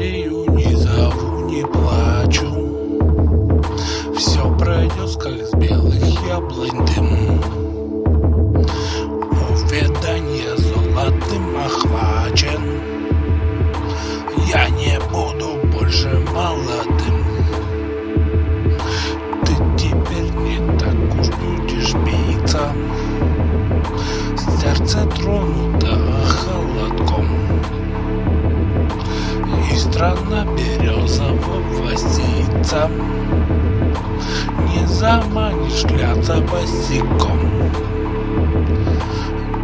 жалею, не зову, не плачу. Все пройдет, как с белых яблонь дым. Уведание золотым охвачен. Я не буду больше молодым. Ты теперь не так уж будешь биться. Сердце тронуто И страна березового сица Не заманишь гляться босиком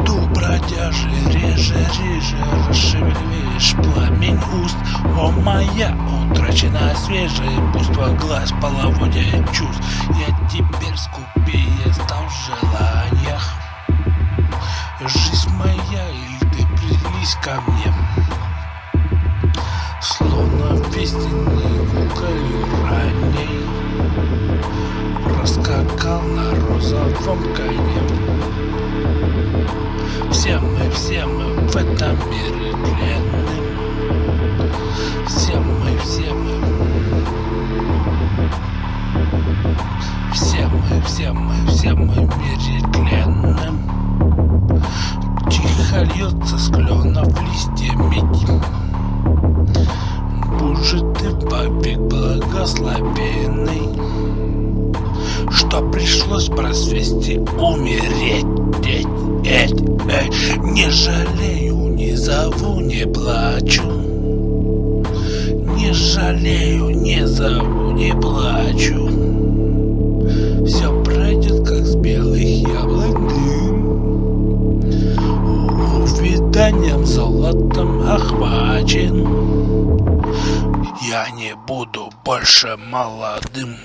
Ду бродяжи реже, реже Расшевелишь пламень уст. О моя утраченная свежая Буйство глаз половодья чувств Я теперь скупее стал в желаниях. Жизнь моя, или ты прились ко мне Словно весенний куколь ранней Проскакал на розовом коне. Все мы, все мы в этом мире тленным Все мы, все мы. Все мы, все мы, все мы в мире тленным Тихо льется с Побег благословенный Что пришлось просвести умереть. Эть, эть, эть. Не жалею, не зову, не плачу. Не жалею, не зову, не плачу. Все пройдет, как с белых яблок дым Увиданием золотом охвачен я не буду больше молодым.